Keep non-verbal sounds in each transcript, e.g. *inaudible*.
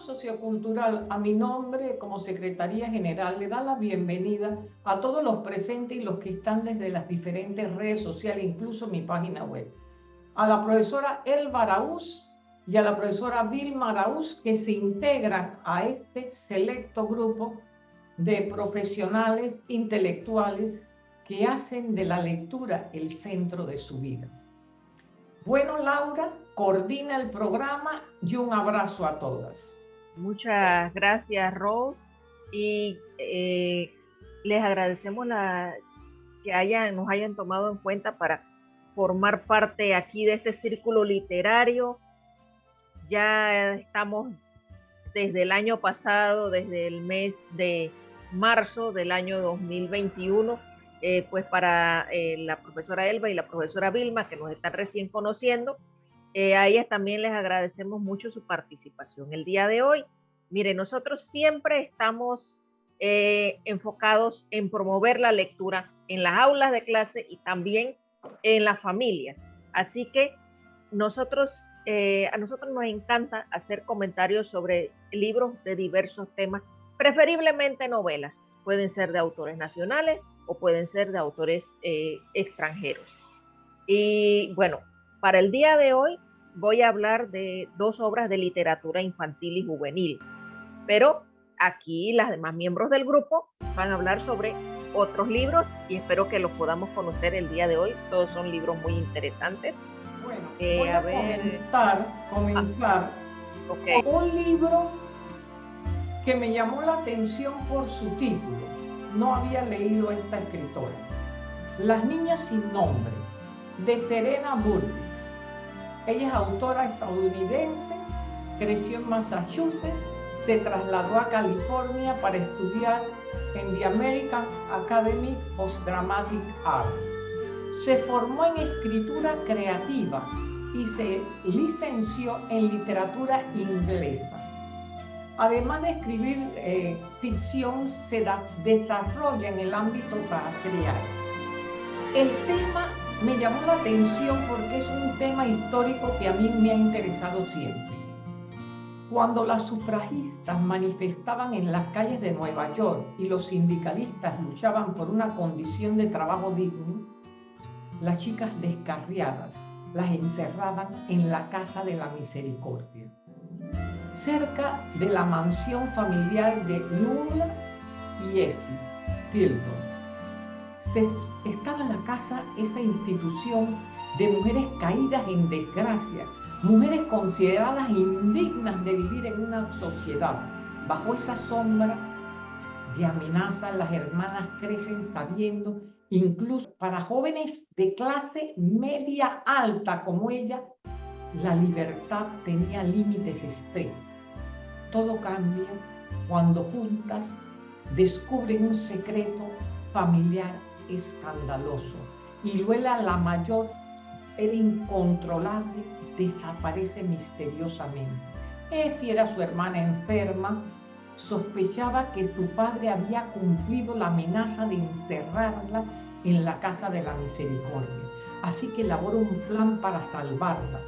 sociocultural, a mi nombre como Secretaría General, le da la bienvenida a todos los presentes y los que están desde las diferentes redes sociales, incluso mi página web. A la profesora Elba Araúz y a la profesora Vilma Araúz, que se integran a este selecto grupo de profesionales intelectuales que hacen de la lectura el centro de su vida. Bueno, Laura, coordina el programa y un abrazo a todas. Muchas gracias, Rose. Y eh, les agradecemos la, que nos hayan tomado en cuenta para formar parte aquí de este círculo literario. Ya estamos desde el año pasado, desde el mes de marzo del año 2021, eh, pues para eh, la profesora Elba y la profesora Vilma, que nos están recién conociendo, eh, a ellas también les agradecemos mucho su participación. El día de hoy, mire, nosotros siempre estamos eh, enfocados en promover la lectura en las aulas de clase y también en las familias. Así que nosotros, eh, a nosotros nos encanta hacer comentarios sobre libros de diversos temas, preferiblemente novelas. Pueden ser de autores nacionales o pueden ser de autores extranjeros. Y bueno, para el día de hoy voy a hablar de dos obras de literatura infantil y juvenil, pero aquí las demás miembros del grupo van a hablar sobre otros libros y espero que los podamos conocer el día de hoy. Todos son libros muy interesantes. Bueno, eh, voy a, comenzar, comenzar ah, un libro que me llamó la atención por su título. No había leído esta escritora. Las niñas sin nombres, de Serena Burdi. Ella es autora estadounidense, creció en Massachusetts, se trasladó a California para estudiar en the American Academy of Dramatic Art. Se formó en escritura creativa y se licenció en literatura inglesa. Además de escribir eh, ficción, se desarrolla en el ámbito teatral. El tema me llamó la atención porque es un tema histórico que a mí me ha interesado siempre. Cuando las sufragistas manifestaban en las calles de Nueva York y los sindicalistas luchaban por una condición de trabajo digno, las chicas descarriadas las encerraban en la Casa de la Misericordia, cerca de la mansión familiar de Lula y Effie Tilton se, estaba en la casa esa institución de mujeres caídas en desgracia, mujeres consideradas indignas de vivir en una sociedad. Bajo esa sombra de amenaza, las hermanas crecen sabiendo, incluso para jóvenes de clase media alta como ella, la libertad tenía límites extremos. Todo cambia cuando juntas descubren un secreto familiar escandaloso. Y Luela la mayor, era incontrolable, desaparece misteriosamente. Efi era su hermana enferma, sospechaba que su padre había cumplido la amenaza de encerrarla en la casa de la misericordia. Así que elabora un plan para salvarla.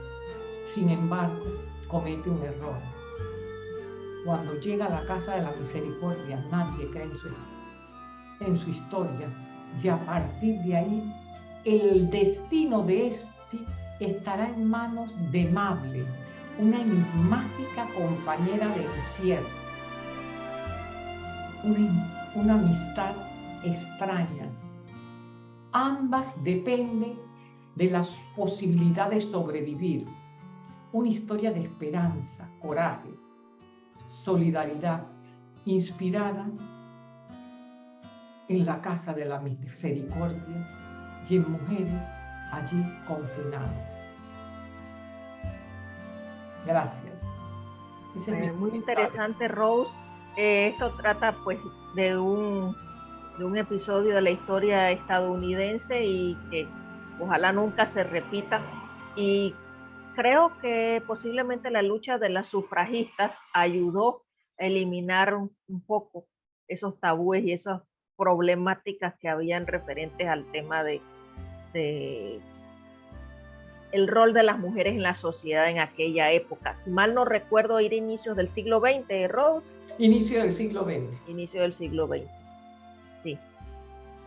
Sin embargo, comete un error. Cuando llega a la casa de la misericordia, nadie cree en su, en su historia y a partir de ahí el destino de este estará en manos de Mable, una enigmática compañera de encierro, una, una amistad extraña. Ambas dependen de las posibilidades de sobrevivir, una historia de esperanza, coraje, solidaridad, inspirada en la casa de la misericordia y en mujeres allí confinadas. Gracias. Eh, muy interesante, Rose. Eh, esto trata pues de un, de un episodio de la historia estadounidense y que ojalá nunca se repita. Y creo que posiblemente la lucha de las sufragistas ayudó a eliminar un, un poco esos tabúes y esos problemáticas que habían referentes al tema de, el rol de las mujeres en la sociedad en aquella época. Si mal no recuerdo, era inicios del siglo XX, Rose. Inicio del siglo XX. Inicio del siglo XX. Sí.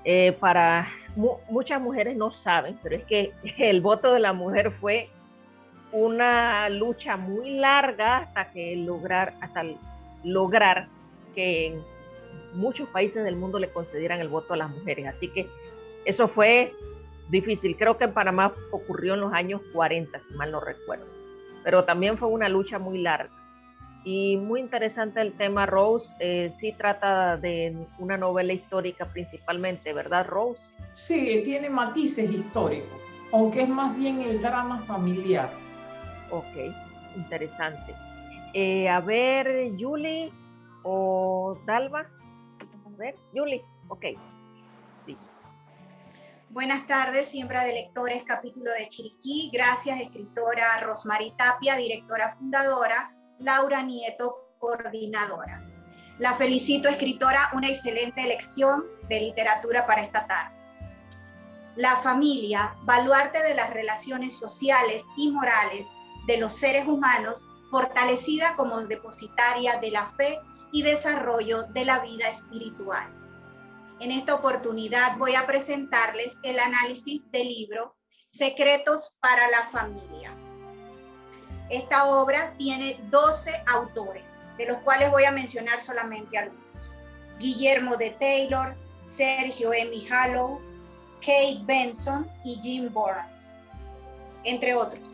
Eh, para muchas mujeres no saben, pero es que *laughs* el voto de la mujer fue una lucha muy larga hasta que lograr, hasta lograr que en muchos países del mundo le concedieran el voto a las mujeres. Así que eso fue difícil. Creo que en Panamá ocurrió en los años 40, si mal no recuerdo. Pero también fue una lucha muy larga. Y muy interesante el tema, Rose. Eh, sí trata de una novela histórica principalmente, ¿verdad, Rose? Sí, tiene matices históricos, aunque es más bien el drama familiar. Ok, interesante. Eh, a ver, Julie o Dalva. Ver, Julie, ok. Buenas tardes, siembra de lectores, capítulo de Chiriquí. Gracias, escritora Rosmarie Tapia, directora fundadora, Laura Nieto, coordinadora. La felicito, escritora, una excelente elección de literatura para esta tarde. La familia, baluarte de las relaciones sociales y morales de los seres humanos, fortalecida como depositaria de la fe y desarrollo de la vida espiritual en esta oportunidad voy a presentarles el análisis del libro Secretos para la Familia. Esta obra tiene 12 autores, de los cuales voy a mencionar solamente algunos. Guillermo de Taylor, Sergio M. Hallow, Kate Benson y Jim Burns, entre otros.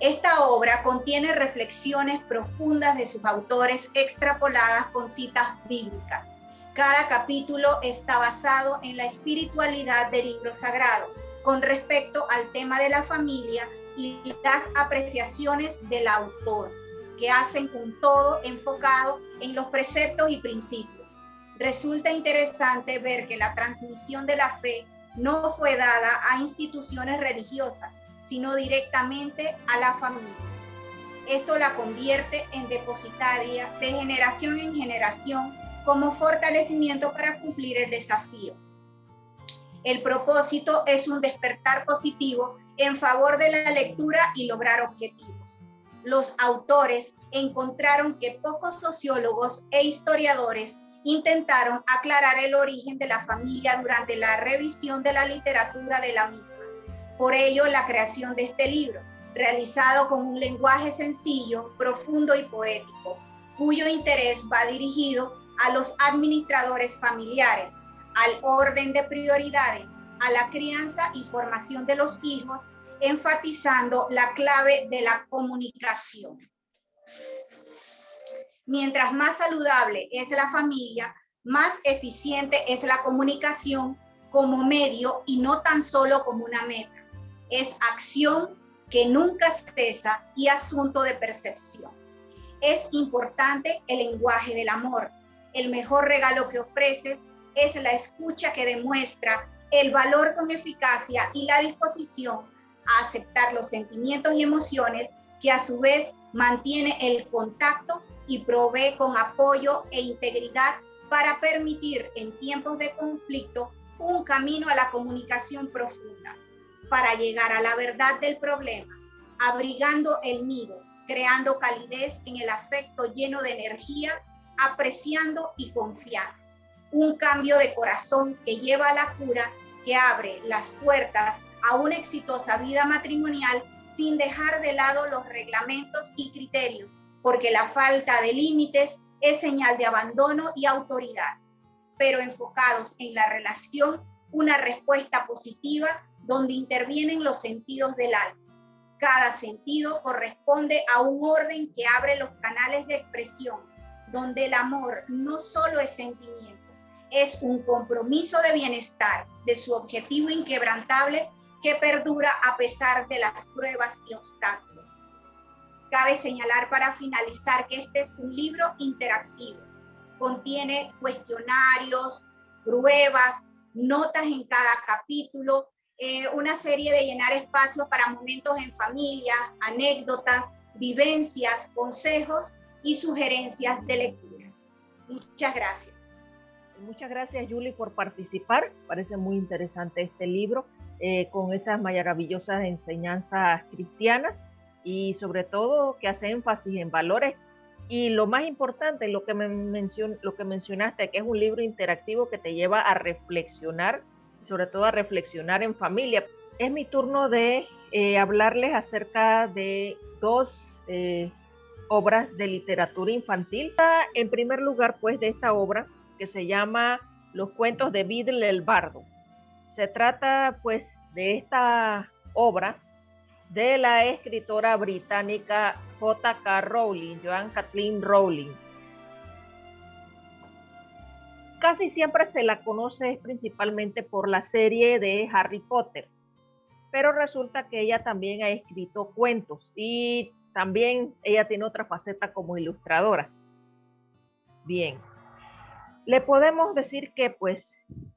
Esta obra contiene reflexiones profundas de sus autores extrapoladas con citas bíblicas cada capítulo está basado en la espiritualidad del libro sagrado con respecto al tema de la familia y las apreciaciones del autor, que hacen un todo enfocado en los preceptos y principios. Resulta interesante ver que la transmisión de la fe no fue dada a instituciones religiosas, sino directamente a la familia. Esto la convierte en depositaria de generación en generación como fortalecimiento para cumplir el desafío. El propósito es un despertar positivo en favor de la lectura y lograr objetivos. Los autores encontraron que pocos sociólogos e historiadores intentaron aclarar el origen de la familia durante la revisión de la literatura de la misma. Por ello, la creación de este libro, realizado con un lenguaje sencillo, profundo y poético, cuyo interés va dirigido a los administradores familiares, al orden de prioridades, a la crianza y formación de los hijos, enfatizando la clave de la comunicación. Mientras más saludable es la familia, más eficiente es la comunicación como medio y no tan solo como una meta. Es acción que nunca cesa y asunto de percepción. Es importante el lenguaje del amor, el mejor regalo que ofreces es la escucha que demuestra el valor con eficacia y la disposición a aceptar los sentimientos y emociones que a su vez mantiene el contacto y provee con apoyo e integridad para permitir en tiempos de conflicto un camino a la comunicación profunda, para llegar a la verdad del problema, abrigando el nido, creando calidez en el afecto lleno de energía apreciando y confiando. Un cambio de corazón que lleva a la cura, que abre las puertas a una exitosa vida matrimonial sin dejar de lado los reglamentos y criterios, porque la falta de límites es señal de abandono y autoridad, pero enfocados en la relación, una respuesta positiva donde intervienen los sentidos del alma. Cada sentido corresponde a un orden que abre los canales de expresión donde el amor no solo es sentimiento, es un compromiso de bienestar de su objetivo inquebrantable que perdura a pesar de las pruebas y obstáculos. Cabe señalar para finalizar que este es un libro interactivo. Contiene cuestionarios, pruebas, notas en cada capítulo, eh, una serie de llenar espacios para momentos en familia, anécdotas, vivencias, consejos y sugerencias de lectura. Muchas gracias. Muchas gracias, Julie, por participar. Parece muy interesante este libro. eh, con esas maravillosas enseñanzas cristianas y sobre todo que hace énfasis en valores y lo más importante, lo que, me lo que mencionaste, que es un libro interactivo que te lleva a reflexionar, sobre todo a reflexionar en familia. Es mi turno de eh, hablarles acerca de dos eh, obras de literatura infantil. En primer lugar, pues, de esta obra que se llama Los cuentos de Biddle el Bardo. Se trata, pues, de esta obra de la escritora británica J.K. Rowling, Joan Kathleen Rowling. Casi siempre se la conoce principalmente por la serie de Harry Potter, pero resulta que ella también ha escrito cuentos y también ella tiene otra faceta como ilustradora. Bien, le podemos decir que pues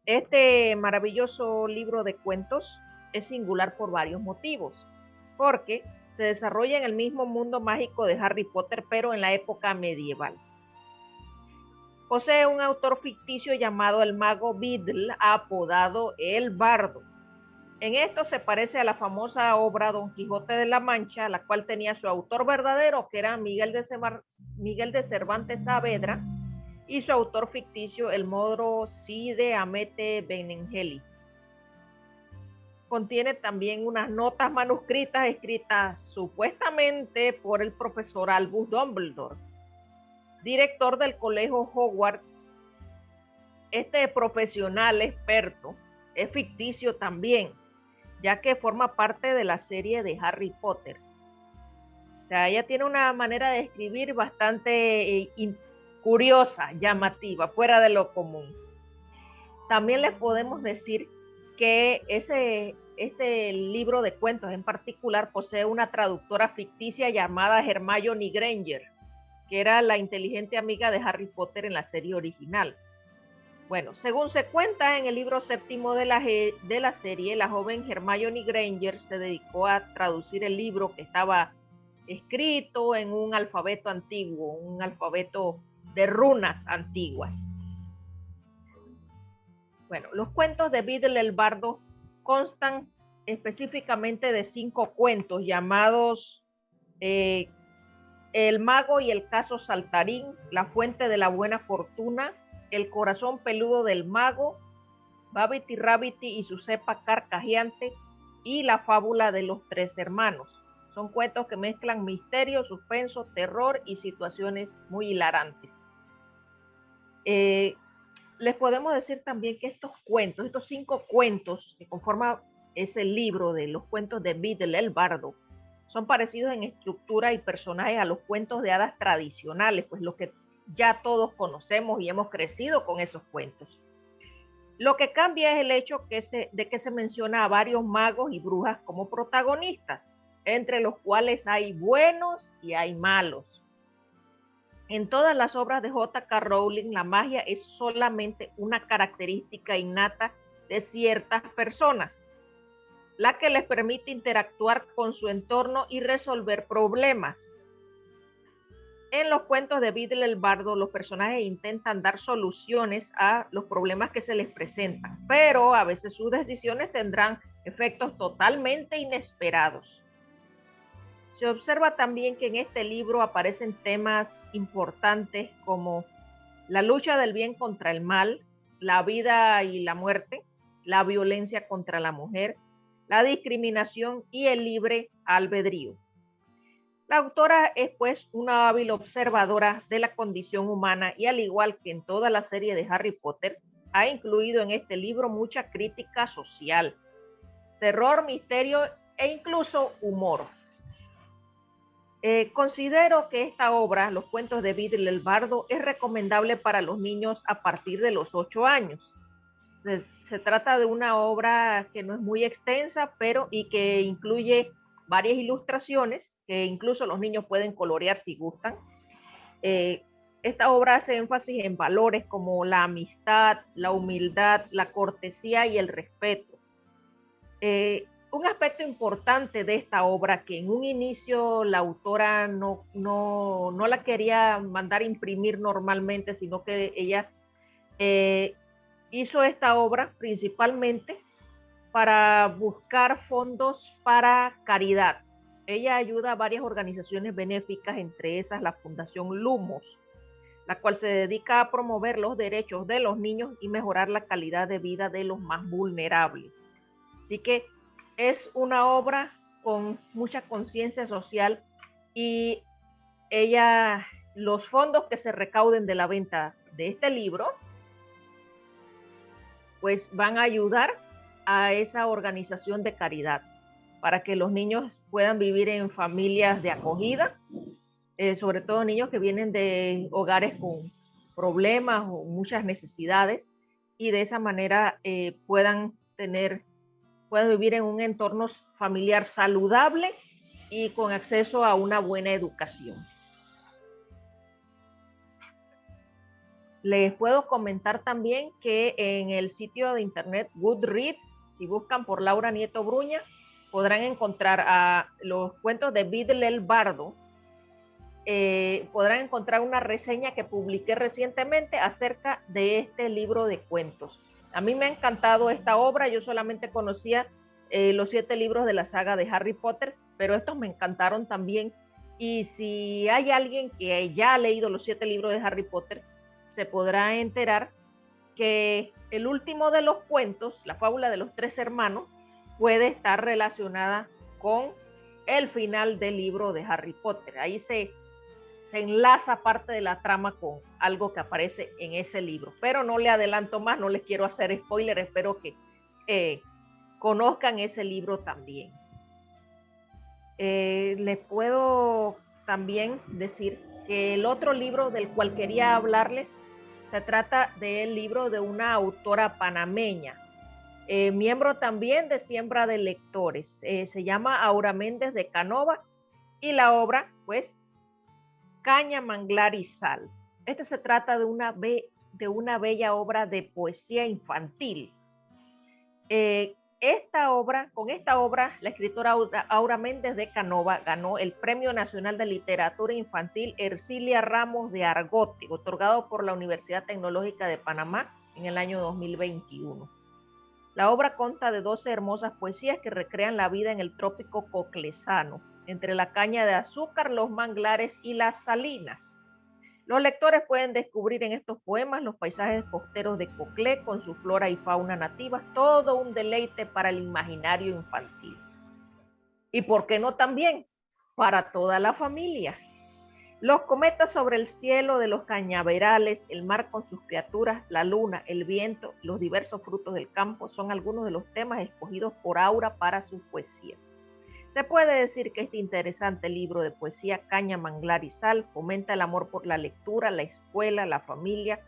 este maravilloso libro de cuentos es singular por varios motivos porque se desarrolla en el mismo mundo mágico de Harry Potter, pero en la época medieval. Posee un autor ficticio llamado el mago Biddle, apodado el Bardo. En esto se parece a la famosa obra Don Quijote de la Mancha, la cual tenía su autor verdadero, que era Miguel de, Cervantes Saavedra, y su autor ficticio, el modro Cide Amete Benengeli contiene también unas notas manuscritas escritas supuestamente por el profesor Albus Dumbledore, director del colegio Hogwarts. Este profesional experto es ficticio también, ya que forma parte de la serie de Harry Potter. O sea, ella tiene una manera de escribir bastante eh, curiosa, llamativa, fuera de lo común. También les podemos decir que ese, este libro de cuentos en particular posee una traductora ficticia llamada Hermione Granger, que era la inteligente amiga de Harry Potter en la serie original. Bueno, según se cuenta en el libro séptimo de la, de la serie, la joven Hermione Granger se dedicó a traducir el libro que estaba escrito en un alfabeto antiguo, un alfabeto de runas antiguas. Bueno, los cuentos de Biddle el Bardo constan específicamente de cinco cuentos llamados eh, El mago y el caso saltarín, La fuente de la buena fortuna, El corazón peludo del mago, Babity Rabbity y su cepa carcajeante y La fábula de los tres hermanos. Son cuentos que mezclan misterio, suspenso, terror y situaciones muy hilarantes. Eh, les podemos decir también que estos cuentos, estos cinco cuentos que conforman ese libro de los cuentos de Biddle el Bardo, son parecidos en estructura y personajes a los cuentos de hadas tradicionales, pues lo que ya todos conocemos y hemos crecido con esos cuentos. Lo que cambia es el hecho de que se menciona a varios magos y brujas como protagonistas, entre los cuales hay buenos y hay malos. En todas las obras de J.K. Rowling, la magia es solamente una característica innata de ciertas personas, la que les permite interactuar con su entorno y resolver problemas. En los cuentos de Biddle el Bardo, los personajes intentan dar soluciones a los problemas que se les presentan, pero a veces sus decisiones tendrán efectos totalmente inesperados. Se observa también que en este libro aparecen temas importantes como la lucha del bien contra el mal, la vida y la muerte, la violencia contra la mujer, la discriminación y el libre albedrío. La autora es pues una hábil observadora de la condición humana y al igual que en toda la serie de Harry Potter, ha incluido en este libro mucha crítica social, terror, misterio e incluso humor. Eh, considero que esta obra, Los cuentos de Biddle el Bardo, es recomendable para los niños a partir de los ocho años. Se, trata de una obra que no es muy extensa, pero y que incluye varias ilustraciones que incluso los niños pueden colorear si gustan. Eh, esta obra hace énfasis en valores como la amistad, la humildad, la cortesía y el respeto. Eh, un aspecto importante de esta obra que en un inicio la autora no, no, no la quería mandar imprimir normalmente, sino que ella eh, hizo esta obra principalmente para buscar fondos para caridad. Ella ayuda a varias organizaciones benéficas, entre esas la Fundación Lumos, la cual se dedica a promover los derechos de los niños y mejorar la calidad de vida de los más vulnerables. Así que es una obra con mucha conciencia social y ella, los fondos que se recauden de la venta de este libro, pues van a ayudar a esa organización de caridad para que los niños puedan vivir en familias de acogida, eh, sobre todo niños que vienen de hogares con problemas o muchas necesidades y de esa manera eh, puedan tener, puedan vivir en un entorno familiar saludable y con acceso a una buena educación. Les puedo comentar también que en el sitio de internet Goodreads, si buscan por Laura Nieto Bruña, podrán encontrar a los cuentos de Vidal el Bardo. Eh, podrán encontrar una reseña que publiqué recientemente acerca de este libro de cuentos. A mí me ha encantado esta obra, yo solamente conocía eh, los siete libros de la saga de Harry Potter, pero estos me encantaron también. Y si hay alguien que ya ha leído los siete libros de Harry Potter, se podrá enterar que el último de los cuentos, la fábula de los tres hermanos, puede estar relacionada con el final del libro de Harry Potter. Ahí se, se enlaza parte de la trama con algo que aparece en ese libro. Pero no le adelanto más, no les quiero hacer spoiler, espero que eh, conozcan ese libro también. Eh, les puedo también decir el otro libro del cual quería hablarles se trata del libro de una autora panameña, eh, miembro también de Siembra de Lectores. Eh, se llama Aura Méndez de Canova y la obra, pues, Caña, Manglar y Sal. Este se trata de una, de una bella obra de poesía infantil. Eh, esta obra, con esta obra, la escritora Aura Méndez de Canova ganó el Premio Nacional de Literatura Infantil Ercilia Ramos de Argote, otorgado por la Universidad Tecnológica de Panamá en el año 2021. La obra consta de 12 hermosas poesías que recrean la vida en el trópico coclesano, entre la caña de azúcar, los manglares y las salinas. Los lectores pueden descubrir en estos poemas los paisajes costeros de Coclé con su flora y fauna nativas, todo un deleite para el imaginario infantil. Y por qué no también para toda la familia. Los cometas sobre el cielo de los cañaverales, el mar con sus criaturas, la luna, el viento, los diversos frutos del campo son algunos de los temas escogidos por Aura para sus poesías. Se puede decir que este interesante libro de poesía Caña, Manglar y Sal fomenta el amor por la lectura, la escuela, la familia,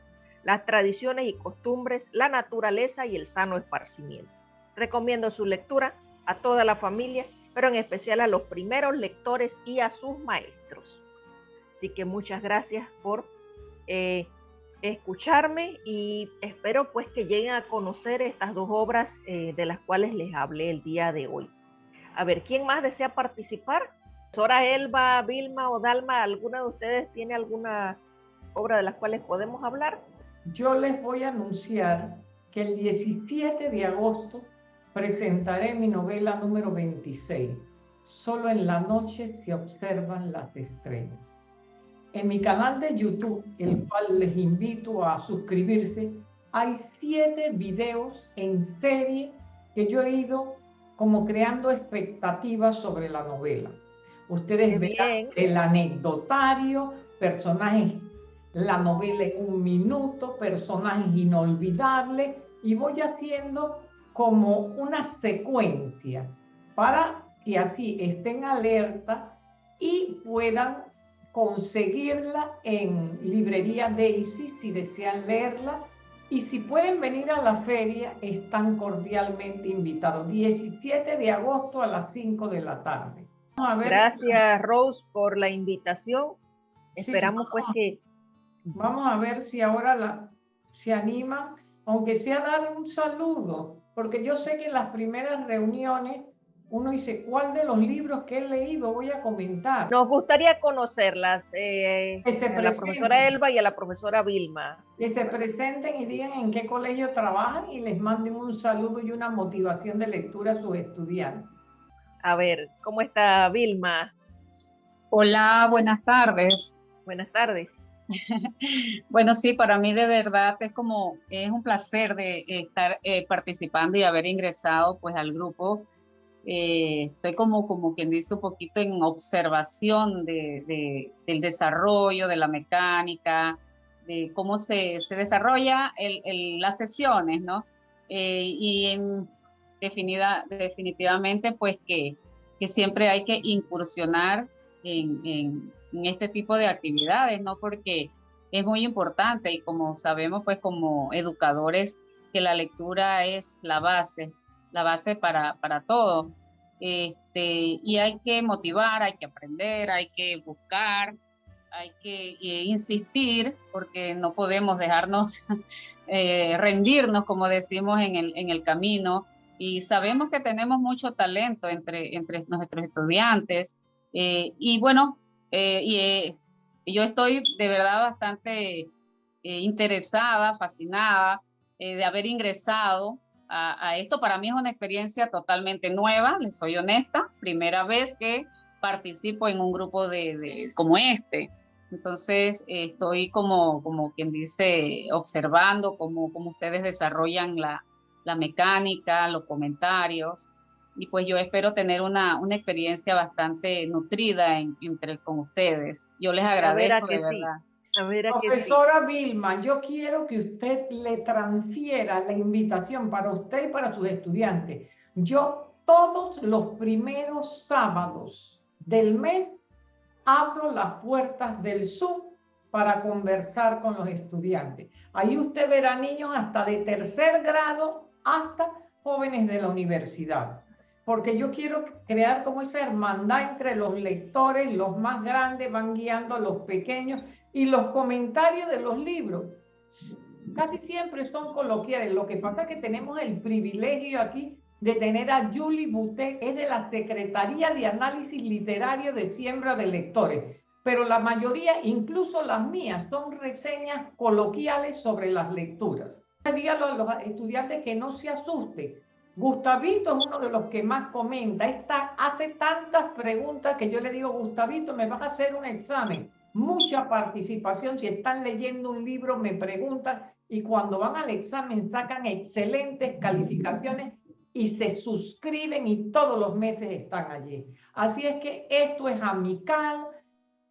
las tradiciones y costumbres, la naturaleza y el sano esparcimiento. Recomiendo su lectura a toda la familia, pero en especial a los primeros lectores y a sus maestros. Así que muchas gracias por eh, escucharme y espero pues que lleguen a conocer estas dos obras eh, de las cuales les hablé el día de hoy. A ver, ¿quién más desea participar? Sora Elba, Vilma o Dalma, ¿alguna de ustedes tiene alguna obra de las cuales podemos hablar? Yo les voy a anunciar que el 17 de agosto presentaré mi novela número 26. Solo en la noche se observan las estrellas. En mi canal de YouTube, el cual les invito a suscribirse, hay siete videos en serie que yo he ido como creando expectativas sobre la novela. Ustedes ven el anecdotario, personajes, la novela en un minuto, personajes inolvidables, y voy haciendo como una secuencia para que así estén alerta y puedan conseguirla en librería Daisy si desean leerla y si pueden venir a la feria, están cordialmente invitados. 17 de agosto a las 5 de la tarde. Gracias, Rose, por la invitación. Esperamos pues que... Vamos a ver si ahora la, se animan, aunque sea dar un saludo, porque yo sé que en las primeras reuniones uno dice, ¿cuál de los libros que he leído voy a comentar? Nos gustaría conocerlas, eh, a la profesora Elba y a la profesora Vilma. Que se presenten y digan en qué colegio trabajan y les manden un saludo y una motivación de lectura a sus estudiantes. A ver, ¿cómo está Vilma? Hola, buenas tardes. Buenas tardes. *laughs* bueno, sí, para mí de verdad es como, es un placer de estar eh, participando y haber ingresado pues al grupo eh, estoy como, como quien dice un poquito en observación de, del desarrollo, de la mecánica, de cómo se, se desarrolla el, las sesiones, ¿no? Eh, y en definida, definitivamente, pues que, que siempre hay que incursionar en, en, en, este tipo de actividades, ¿no? Porque es muy importante y como sabemos, pues como educadores, que la lectura es la base la base para, para todo. Este, y hay que motivar, hay que aprender, hay que buscar, hay que eh, insistir, porque no podemos dejarnos *laughs* eh, rendirnos, como decimos, en el, en el camino. Y sabemos que tenemos mucho talento entre, entre nuestros estudiantes. Eh, y bueno, y, yo estoy de verdad bastante interesada, fascinada de haber ingresado a, esto. Para mí es una experiencia totalmente nueva, les soy honesta, primera vez que participo en un grupo de, como este. Entonces estoy como, como quien dice, observando cómo, cómo ustedes desarrollan la, la mecánica, los comentarios. Y pues yo espero tener una, una experiencia bastante nutrida entre, con ustedes. Yo les agradezco de verdad. Profesora Vilma, yo quiero que usted le transfiera la invitación para usted y para sus estudiantes. Yo todos los primeros sábados del mes abro las puertas del Zoom para conversar con los estudiantes. Ahí usted verá niños hasta de tercer grado hasta jóvenes de la universidad. Porque yo quiero crear como esa hermandad entre los lectores, los más grandes van guiando a los pequeños y los comentarios de los libros casi siempre son coloquiales. Lo que pasa es que tenemos el privilegio aquí de tener a Julie Boutet, es de la Secretaría de Análisis Literario de Siembra de Lectores. Pero la mayoría, incluso las mías, son reseñas coloquiales sobre las lecturas. Dígalo a los estudiantes que no se asusten. Gustavito es uno de los que más comenta. Está, hace tantas preguntas que yo le digo, Gustavito, me vas a hacer un examen mucha participación. Si están leyendo un libro, me preguntan y cuando van al examen sacan excelentes calificaciones y se suscriben y todos los meses están allí. Así es que esto es amical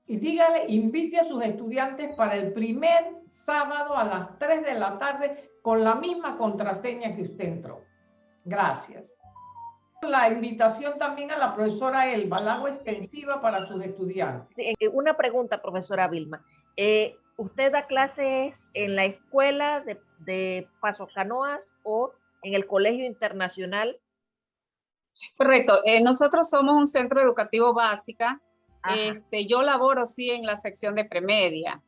y dígale, invite a sus estudiantes para el primer sábado a las 3 de la tarde con la misma contraseña que usted entró. Gracias la invitación también a la profesora Elba, la hago extensiva para sus estudiantes. Sí, una pregunta, profesora Vilma. Eh, ¿Usted da clases en la escuela de, de Paso Canoas o en el Colegio Internacional? Correcto. Eh, nosotros somos un centro educativo básica. Este, yo laboro, sí, en la sección de premedia.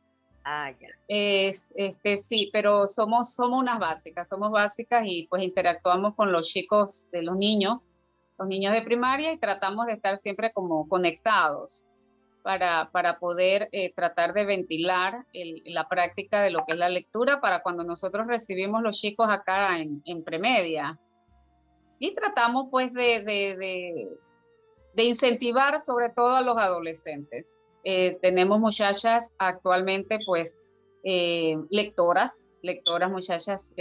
Ah, ya. Es, este, sí, pero somos, somos unas básicas, somos básicas y pues interactuamos con los chicos de los niños los niños de primaria y tratamos de estar siempre como conectados para, para poder eh, tratar de ventilar la práctica de lo que es la lectura para cuando nosotros recibimos los chicos acá en, premedia. Y tratamos pues de, de, incentivar sobre todo a los adolescentes. Eh, tenemos muchachas actualmente pues eh, lectoras, lectoras muchachas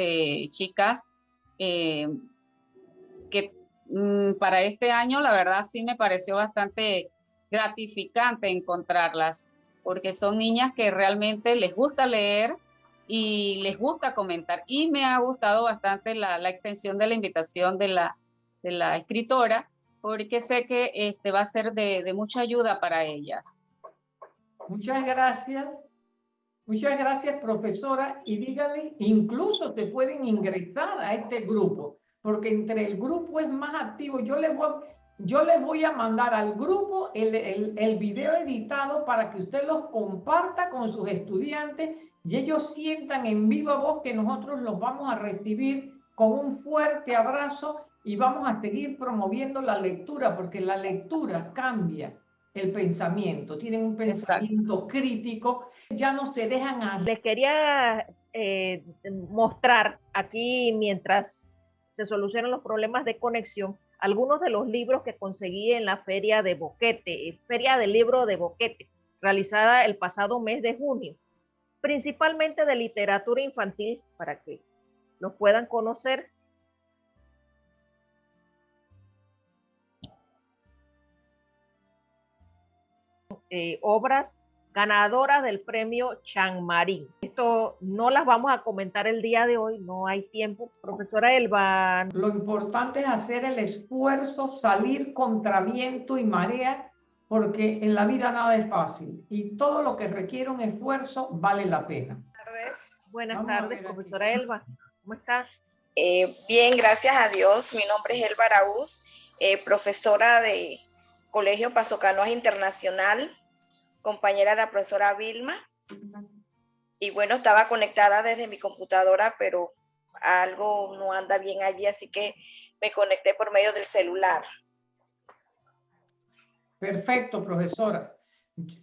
chicas que Mm, para este año, la verdad sí me pareció bastante gratificante encontrarlas, porque son niñas que realmente les gusta leer y les gusta comentar. Y me ha gustado bastante la, extensión de la invitación de la, de la escritora, porque sé que este va a ser de, de mucha ayuda para ellas. Muchas gracias. Muchas gracias, profesora. Y dígale, incluso te pueden ingresar a este grupo porque entre el grupo es más activo. Yo les voy, yo les voy a mandar al grupo el, el, el video editado para que usted los comparta con sus estudiantes y ellos sientan en viva voz que nosotros los vamos a recibir con un fuerte abrazo y vamos a seguir promoviendo la lectura porque la lectura cambia el pensamiento, tienen un pensamiento crítico, ya no se dejan a... Les quería eh, mostrar aquí mientras se solucionan los problemas de conexión, algunos de los libros que conseguí en la feria de Boquete, feria del libro de Boquete, realizada el pasado mes de junio, principalmente de literatura infantil, para que los puedan conocer Eh, obras ganadoras del premio Marín. Esto no las vamos a comentar el día de hoy, no hay tiempo. Profesora Elba. Lo importante es hacer el esfuerzo, salir contra viento y marea, porque en la vida nada es fácil y todo lo que requiere un esfuerzo vale la pena. Buenas tardes, profesora Elba. ¿Cómo está? Eh, bien, gracias a Dios. Mi nombre es Elba Araúz, eh, profesora de Colegio Pasocanoas Internacional compañera la profesora Vilma. Y bueno, estaba conectada desde mi computadora, pero algo no anda bien allí, así que me conecté por medio del celular. Perfecto, profesora.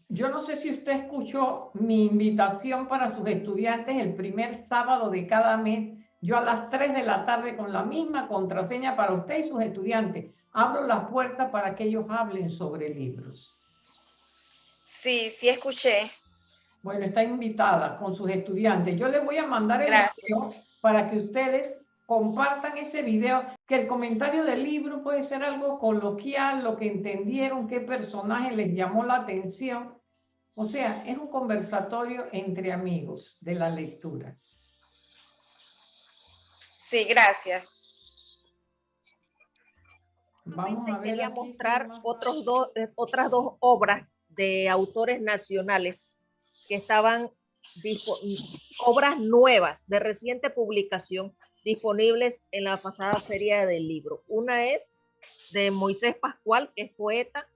Yo no sé si usted escuchó mi invitación para sus estudiantes el primer sábado de cada mes. Yo a las 3 de la tarde con la misma contraseña para usted y sus estudiantes. Abro la puerta para que ellos hablen sobre libros. Sí, sí escuché. Bueno, está invitada con sus estudiantes. Yo les voy a mandar el video para que ustedes compartan ese video, que el comentario del libro puede ser algo coloquial, lo que entendieron, qué personaje les llamó la atención. O sea, es un conversatorio entre amigos de la lectura. Sí, gracias. Vamos a ver. Quería mostrar otros dos, eh, otras dos obras de autores nacionales que estaban obras nuevas de reciente publicación disponibles en la pasada serie del libro. Una es de Moisés Pascual, que es poeta,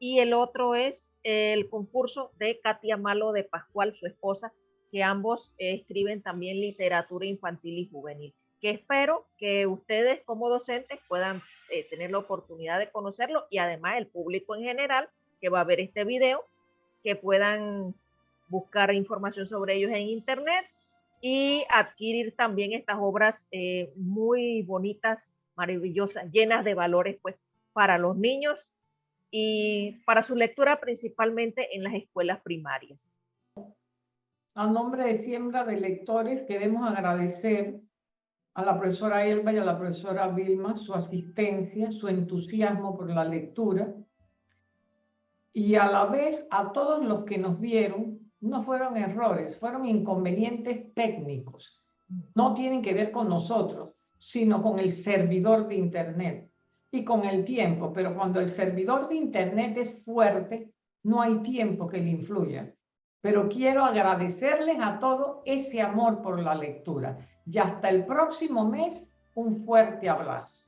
y el otro es el concurso de Katia Malo de Pascual, su esposa, que ambos escriben también literatura infantil y juvenil, que espero que ustedes como docentes puedan eh, tener la oportunidad de conocerlo y además el público en general que va a ver este video, que puedan buscar información sobre ellos en internet y adquirir también estas obras eh, muy bonitas, maravillosas, llenas de valores pues para los niños y para su lectura principalmente en las escuelas primarias. A nombre de Siembra de Lectores queremos agradecer a la profesora Elba y a la profesora Vilma su asistencia, su entusiasmo por la lectura y a la vez a todos los que nos vieron, no fueron errores, fueron inconvenientes técnicos. No tienen que ver con nosotros, sino con el servidor de Internet y con el tiempo. Pero cuando el servidor de Internet es fuerte, no hay tiempo que le influya. Pero quiero agradecerles a todos ese amor por la lectura. Y hasta el próximo mes, un fuerte abrazo.